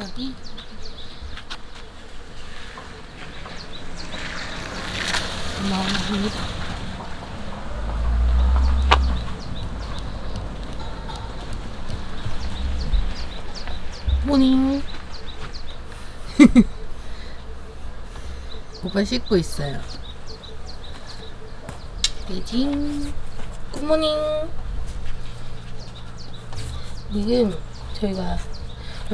여기? 어마어마합니다 모닝. 오빠 씻고 있어요. 베이징. 굿모닝. 지금 저희가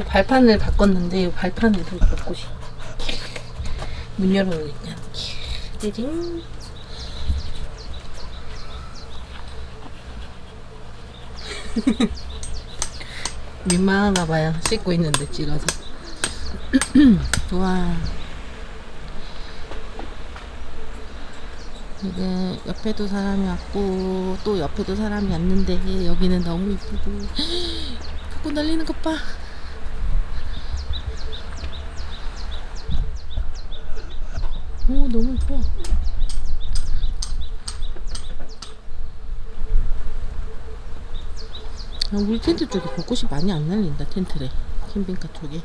발판을 바꿨는데 이 발판에도 벚꽃이 문 열어놓으니까 베이징. 민망한가 봐요. 씻고 있는데 찍어서. 와. 이게 옆에도 사람이 왔고 또 옆에도 사람이 왔는데 여기는 너무 이쁘고 벚꽃 날리는 것 봐. 오 너무 이뻐. 아, 우리 텐트 쪽에 벚꽃이 많이 안 날린다 텐트래 캠핑카 쪽에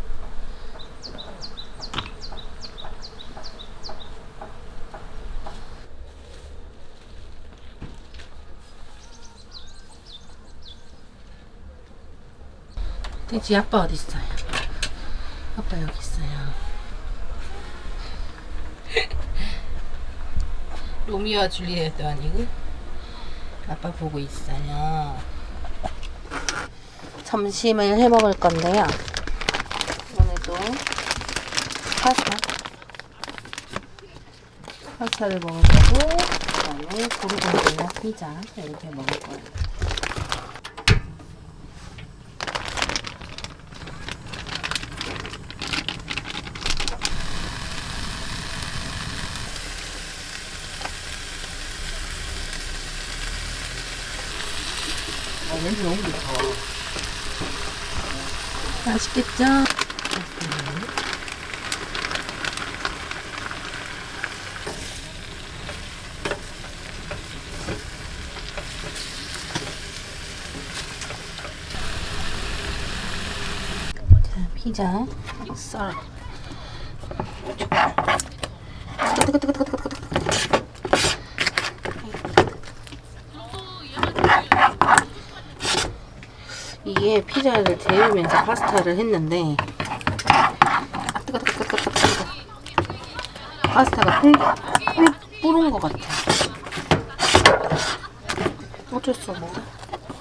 돼지 아빠 어디 있어요? 아빠 여기 있어요 로미오와 줄리엣도 아니고 아빠 보고 있어요 점심을 해 먹을 건데요. 오늘도 파스타. 파스타를 먹을 거고, 그다음에 고르곤졸라 피자 이렇게 먹을 거예요. 아, 냄새 너무 좋다. 맛있겠죠? 자, 피자 썰어. 이게 피자를 데우면서 파스타를 했는데 아, 뜨거 뜨거 뜨거 뜨거 뜨거 파스타가 꿀, 꿀 뿌른 것 같아 어쩔 수 없어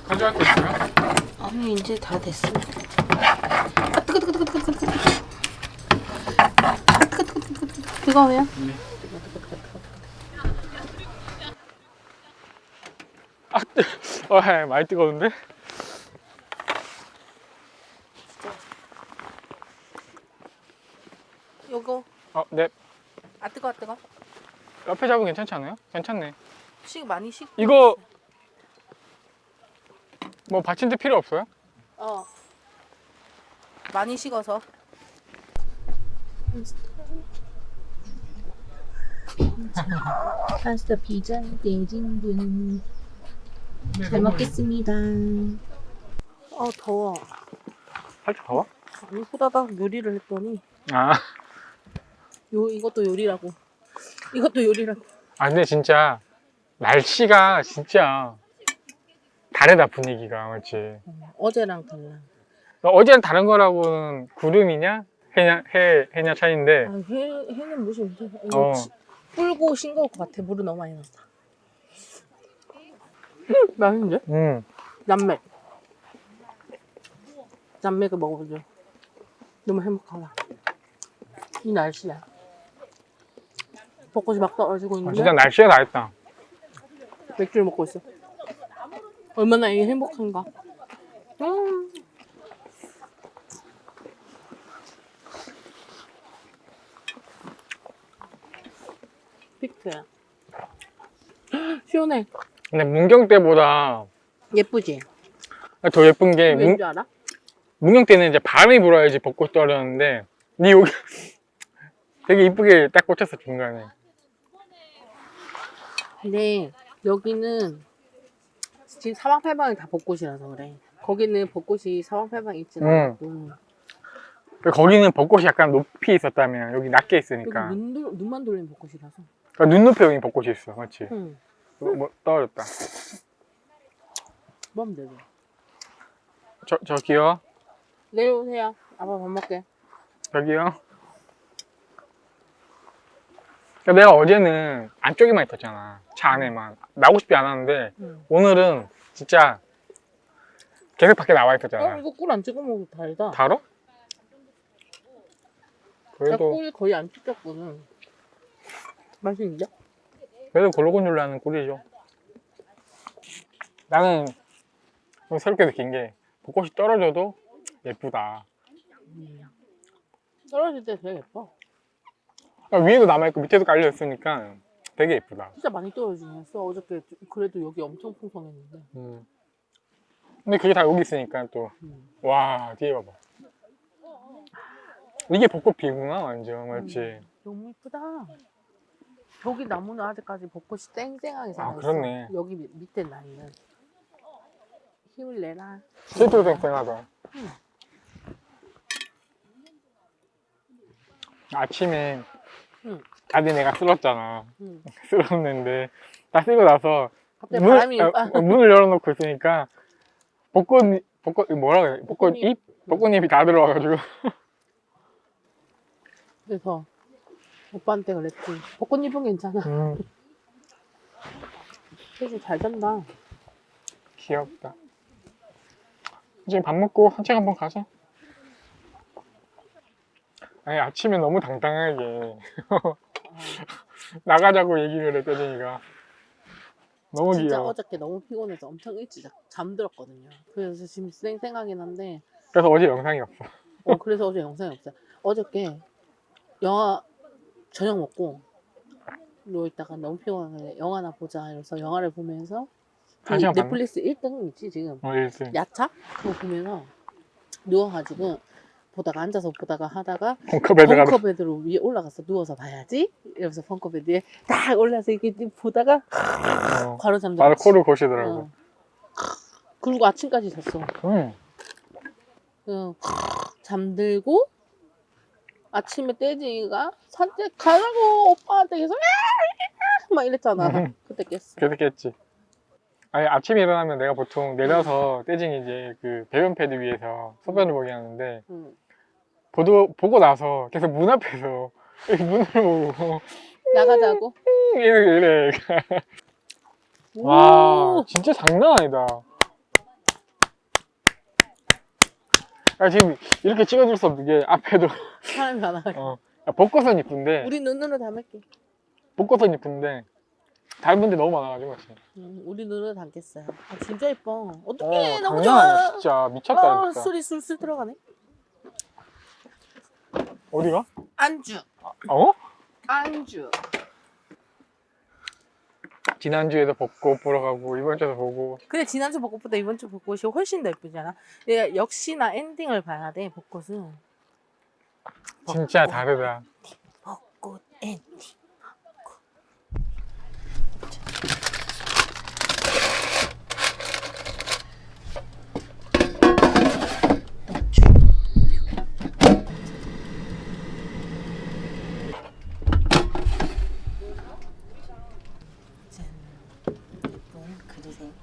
가져갈 거 있어요? 아니 이제 다 됐어 아 뜨거 뜨거 뜨거 뜨거 뜨거 뜨거 아 뜨거 뜨거 뜨거 뜨거 뜨거워요? 네. 아, 어, 예, 많이 뜨거운데? 요거 어, 네. 아 뜨거 뜨거 옆에 잡으면 괜찮지 않아요? 괜찮네. 식 많이 식. 이거 뭐 받침대 필요 없어요? 어. 많이 식어서. 파스타 피자 대진분. 잘 먹겠습니다. 어 더워. 살짝 더워? 아니 후다닥 요리를 했더니. 아, 요 이것도 요리라고 이것도 요리라고. 아 근데 진짜 날씨가 진짜 다르다 분위기가 맞지? 어, 어제랑 달라. 어제는 다른 거라고는 구름이냐? 해냐 해 해냐 차이인데. 아, 해, 해는 무슨 어. 치- 불고 싱거울 것 같아. 물을 너무 많이 넣었다 맛있는데? 음 남맥. 남맥을 먹어보죠. 너무 행복하다. 이 날씨야 벚꽃이 막 떨어지고 아, 있는데 진짜 날씨가 다 했다. 맥주를 먹고 있어 얼마나 이게 행복한가 음. 픽트야 시원해 근데 문경 때보다 예쁘지? 더 예쁜 게 문, 알아? 문경 때는 이제 바람이 불어야지 벚꽃 떨어졌는데 니 여기 되게 이쁘게 딱 꽂혔어 중간에. 근데 여기는 지금 사방팔방이 다 벚꽃이라서 그래. 거기는 벚꽃이 사방팔방에 있진 응. 않고 거기는 벚꽃이 약간 높이 있었다면 여기 낮게 여기 있으니까. 눈, 돌- 눈만 돌리는 벚꽃이라서 아, 눈높이 여기 벚꽃이 있어 맞지? 응. 뭐, 뭐 떨어졌다 뭐면 되죠. 저, 저기요 내려오세요. 아빠 밥 먹게. 저기요 그러니까 내가 어제는 안쪽에만 있었잖아 차 안에만 나오고 싶지 않았는데 응. 오늘은 진짜 계속 밖에 나와 어, 있었잖아 이거 꿀 안 찍어 먹어도 달다. 달어? 나 그래도 꿀 거의 안 찍혔거든. 맛있는데? 그래도 골고루 꿀이죠 나는 좀 새롭게 느낀 게 벚꽃이 떨어져도 예쁘다 떨어질 때 되게 예뻐. 그러니까 위에도 남아있고 밑에도 깔려있으니까 되게 예쁘다 진짜 많이 떨어지긴 했어. 어저께 그래도 여기 엄청 풍성했는데. 음. 근데 그게 다 여기 있으니까 또 음. 와 뒤에 봐봐 이게 벚꽃 피구나 완전 맞지 너무 이쁘다. 저기 나무는 아직까지 벚꽃이 땡땡하게 아, 살아있어. 그렇네. 여기 밑- 밑에 나이는 힘을 내라. 실제로 쌩쌩하다 아침에 응. 다들 내가 쓸었잖아 응. 쓸었는데 다 쓰고 나서 갑자기 바람이 아, 어, 문을 열어놓고 있으니까 벚꽃 벚꽃 뭐라 그래 벚꽃 벚꽃잎. 잎 벚꽃잎이 다 들어와가지고 그래서 오빠한테 그랬지. 벚꽃잎은 괜찮아. 음, 그래서 잘 잔다. 귀엽다 이제 밥 먹고 산책 한번 가자 아니 아침에 너무 당당하게. 나가자고 얘기를 했더니가. 너무 진짜 귀여워. 어저께 너무 피곤해서 엄청 일찍 자- 잠들었거든요. 그래서 지금 쌩쌩하긴 한데, 그래서 어제 영상이 없어. 어, 그래서 어제 영상이 없어요. 어저께 영화 저녁 먹고 누워 있다가 너무 피곤한데 영화나 보자 이래서 영화를 보면서? 넷플릭스 1등 있지 지금? 어, 일등. 야차? 그거 보면서 누워가지고 보다가 앉아서 보다가 하다가 벙커베드가 벙커베드로 위에 올라가서 누워서 봐야지 이러면서 벙커베드에 딱 올라서 이렇게 보다가 어, 바로 잠들었지. 바로 코를 고시더라고 어. 그리고 아침까지 잤어. 음. 응. 잠들고 아침에 떼지가 산책 가라고 오빠한테 계속 "야, 막 이랬잖아. 음. 그때 깼어. 계속 했지 아니 아침에 일어나면 내가 보통 내려서 떼징 이제 그 배변 패드 위에서 소변을 보게 하는데 응. 보도, 보고 나서 계속 문 앞에서 문을 보고 나가자고. 이래 이래 와 오! 진짜 장난 아니다 아 지금 이렇게 찍어줄 수 없는 게 앞에도 사람이 많아. 어, 야, 벚꽃은 이쁜데 우리 눈으로 담을게. 벚꽃은 이쁜데 닮은 데 너무 많아가지고. 응, 우리 눈으로 담겠어요. 아, 진짜. 어, 어떡해 너무 장난 아니야 좋아. 진짜 미쳤다 아, 진짜 술이 술술 들어가네. 어디가? 안주. 어? 안주. 지난주에도 벚꽃 보러 가고 이번 주에도 보고 근데 지난주 벚꽃보다 이번 주 벚꽃이 훨씬 더 예쁘잖아. 얘 역시나 엔딩을 봐야 돼 벚꽃은. 진짜 벚꽃. 다르다 벚꽃 엔딩. 예쁜 그릇에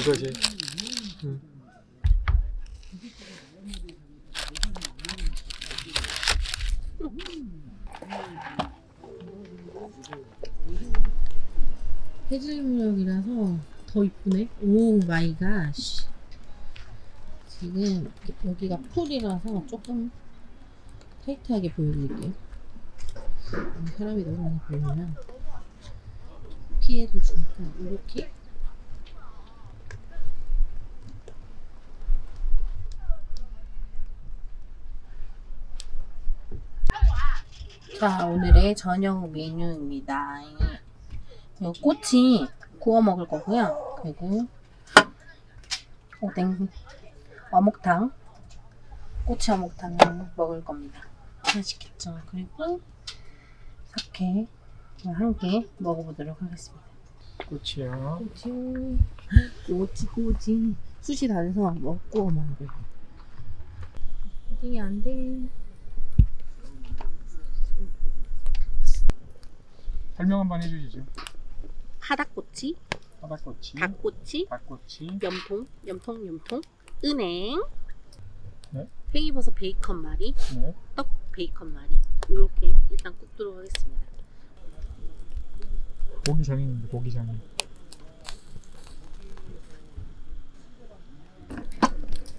이거지 해질녘이라서 더 이쁘네. Oh my god. 지금 여기가 pool이라서 조금 타이트하게 보여드릴게요. 음, 사람이 너무 많이 보이면 피해를 주니까 이렇게 자, 오늘의 저녁 메뉴입니다. 이 꼬치 구워 먹을 거고요. 그리고 오뎅 어묵탕, 꼬치 어묵탕 먹을 겁니다. 맛있겠죠? 그리고 사케 한 개 먹어보도록 하겠습니다. 꽃이요. 꼬치, 꼬치, 꼬치. 숱이 다 돼서 먹고 먹을. 이게 안 돼. 설명 한번 해주시죠. 하닥꼬치, 바닥꼬치, 닭꼬치, 닭꼬치, 염통, 염통, 염통, 은행, 네. 팽이버섯 베이컨 말이, 네. 떡 베이컨 말이. 이렇게 일단 굽도록 하겠습니다. 고기 전입니다. 고기 전.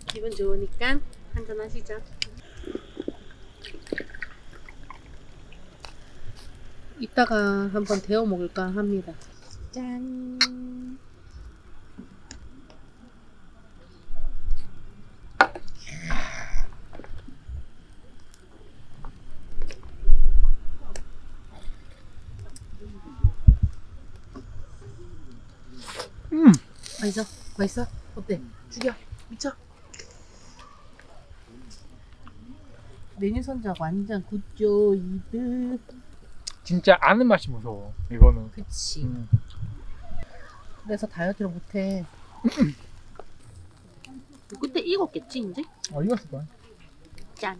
기분 좋으니까 한잔 하시죠. 이따가 한번 데워 먹을까 합니다. 짠. 음. 맛있어? 맛있어? 어때? 죽여. 미쳐. 메뉴 선작 완전 굿죠 이드. 진짜 아는 맛이 무서워. 이거는. 그치. 음. 그래서 다이어트를 못해. 그때 익었겠지 이제? 어 익었을 거야. 짠.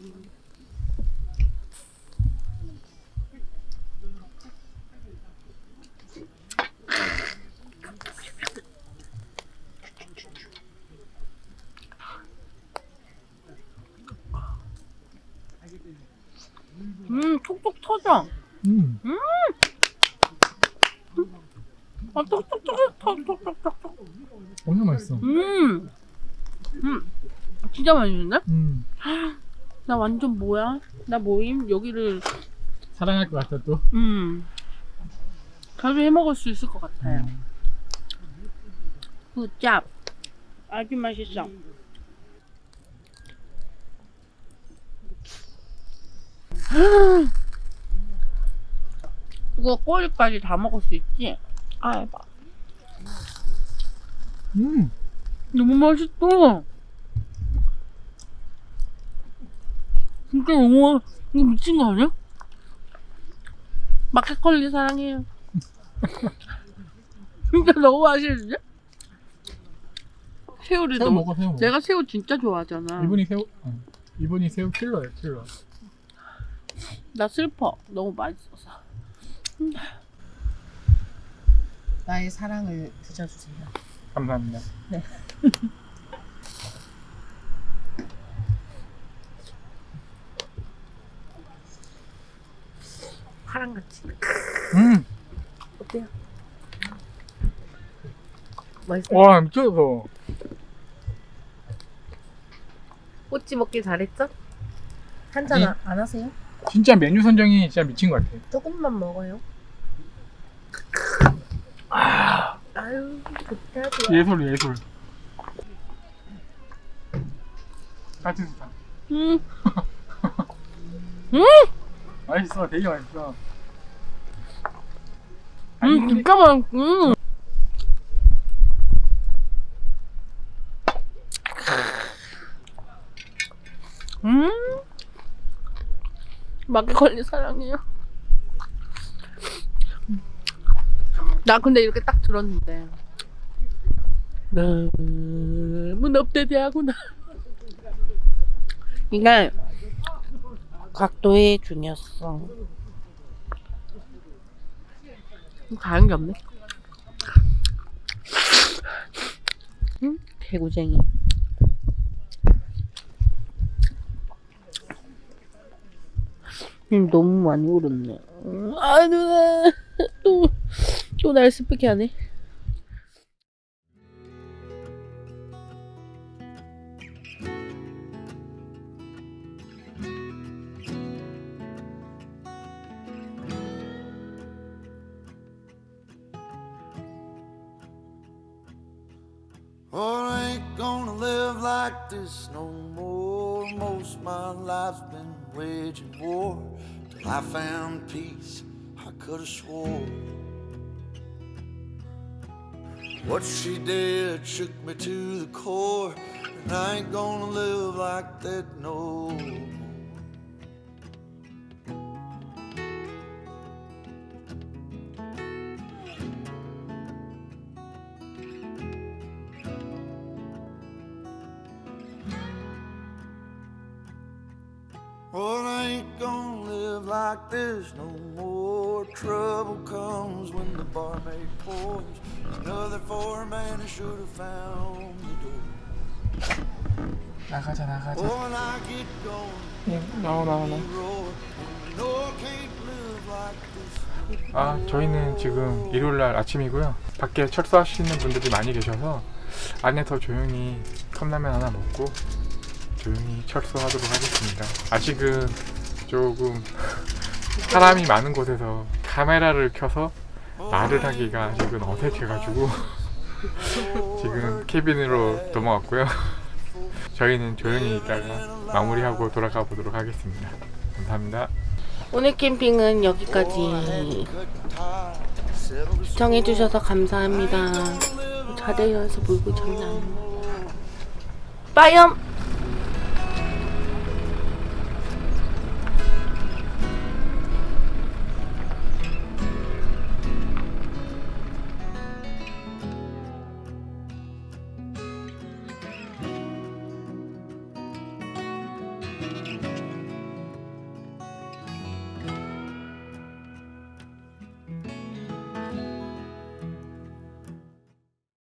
음, 톡톡 터져. 음. 아, 톡톡 터져. 톡톡톡톡. 엄청 맛있어. 음. 음. 진짜 맛있는데? 음. 나 완전 뭐야? 나 모임 여기를 사랑할 것 같아 또. 음 자주 해 먹을 수 있을 것 같아요. 음. 굿잡 아주 맛있어. 이거 꼬리까지 다 먹을 수 있지? 아, 해봐. 음. 너무 맛있어. 진짜 너무 이거 미친 거 아니야? 마켓컬리 사랑해요. 진짜 너무 맛있는데? 새우를 새우 너무 먹어 새우 먹어. 내가 새우 진짜 좋아하잖아. 이분이 새우. 어. 이분이 새우 킬러예요 킬러. 나 슬퍼. 너무 맛있어서. 나의 사랑을 드셔주세요. 감사합니다. 파랑같이. 음. 어때요? 맛있어? 와 미쳤어. 꼬치 먹길 잘했죠? 한잔 네. 안, 안 하세요? 진짜 메뉴 선정이 진짜 미친 것 같아. 조금만 먹어요. 아유, 좋다, 좋아. 예술 예술. 같은 스타. 음, 맛있어 되게 맛있어. 음, 진짜 맛있, 음. 음. 마켓컬리 사랑해요. 나 근데 이렇게 딱 들었는데 너무 업데이트하구나. 이게 각도의 중요성. 다른 게 없네. 응? 개구쟁이. 음, 너무 많이 울었네. 음, 아, 누나. 또, 또 날 스프게 하네. Oh, I ain't gonna live like this no more. Almost my life's been waging war till I found peace. I could have swore. What she did shook me to the core, and I ain't gonna live like that no more. Well, I ain't gonna live like this no more. Trouble comes when the barmaid pours another for a man who should have found the door. 나가자 나가자. When I get going, live like this. 아 저희는 지금 일요일날 아침이고요. 밖에 철수하시는 분들이 많이 계셔서 안에서 조용히 컵라면 하나 먹고 조용히 철수하도록 하겠습니다. 아직은 조금 사람이 많은 곳에서 카메라를 켜서 말을 하기가 아직은 어색해가지고 지금 캐빈으로 넘어왔고요 저희는 조용히 있다가 마무리하고 돌아가 보도록 하겠습니다 감사합니다 오늘 캠핑은 여기까지 시청해주셔서 감사합니다. 자대여서 물고 장난. 빠염!